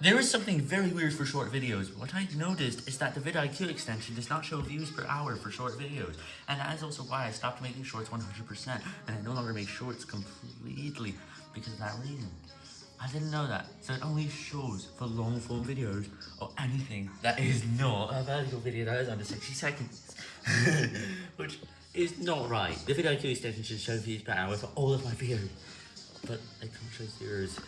There is something very weird for short videos. What I noticed is that the vidIQ extension does not show views per hour for short videos. And that is also why I stopped making shorts 100%, and I no longer make shorts completely because of that reason. I didn't know that, so it only shows for long form videos, or anything that is not a vertical video that is under 60 seconds. Which is not right. The vidIQ extension should show views per hour for all of my videos, but it can't show zeros.